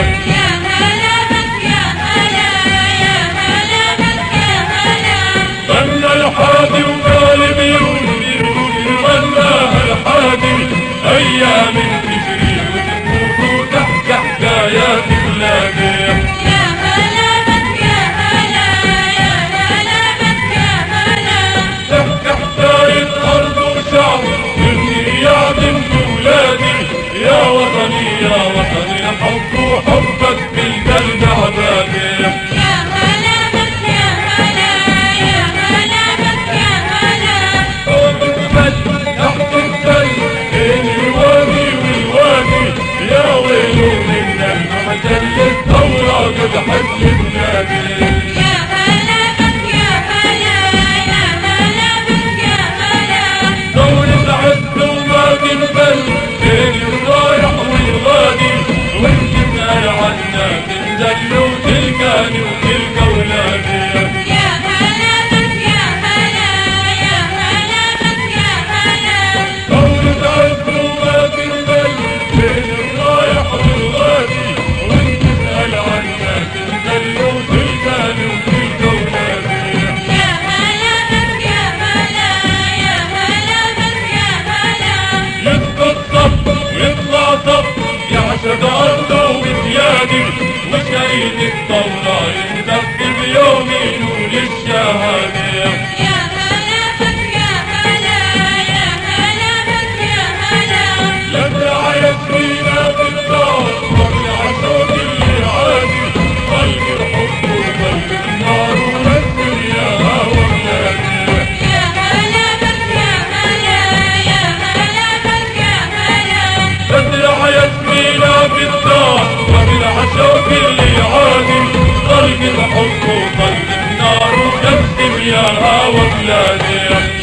Bora. منك مجلة ثورة بحب النبي Yeah.